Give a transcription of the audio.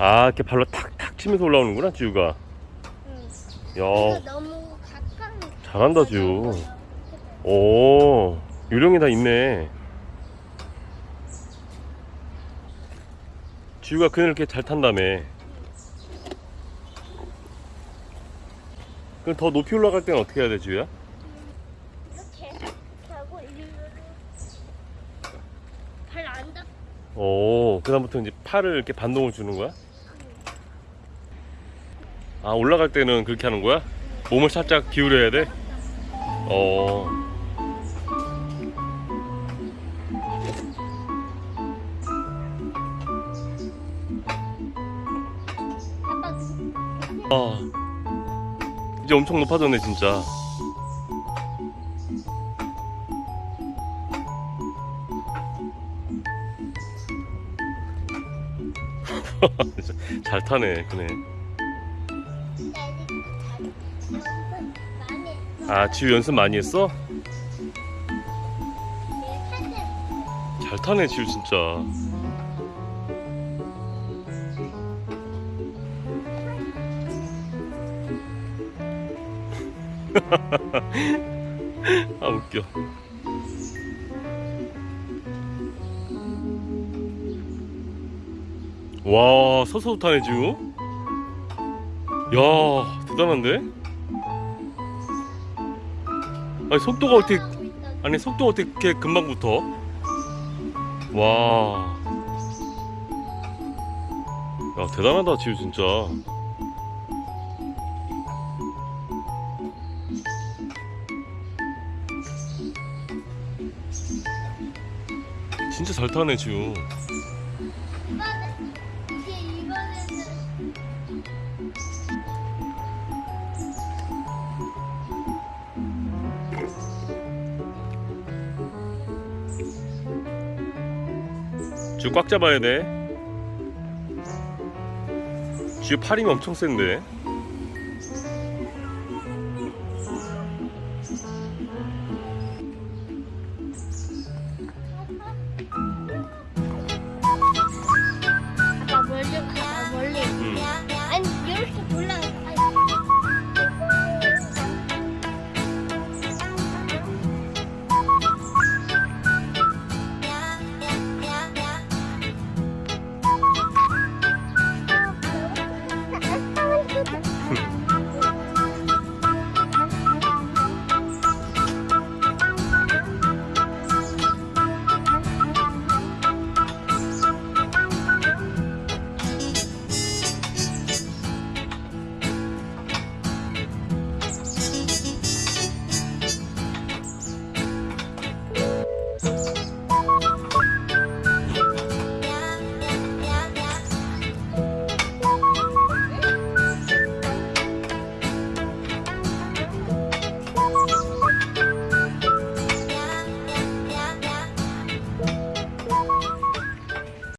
아 이렇게 발로 탁탁 치면서 올라오는구나 지우가 응. 야 이거 너무 가까이. 잘한다 지우 오 요령이 다 있네 지우가 그늘 이렇게 잘 탄다며 그럼 더 높이 올라갈 때는 어떻게 해야 돼 지우야? 오 그다음부터 이제 팔을 이렇게 반동을 주는 거야? 아 올라갈 때는 그렇게 하는 거야? 몸을 살짝 기울여야 돼? 어 아, 이제 엄청 높아졌네 진짜 잘 타네 그네 아 지우 연습 많이 했어? 잘 타네 지우 진짜. 아 웃겨. 와 서서도 타네 지우 야 대단한데? 아니 속도가 어떻게 아니 속도가 어떻게 금방 붙어? 와. 야 대단하다 지우 진짜. 진짜 잘 타네 지우. 줄 꽉 잡아야 돼. 줄 팔이면 엄청 센데.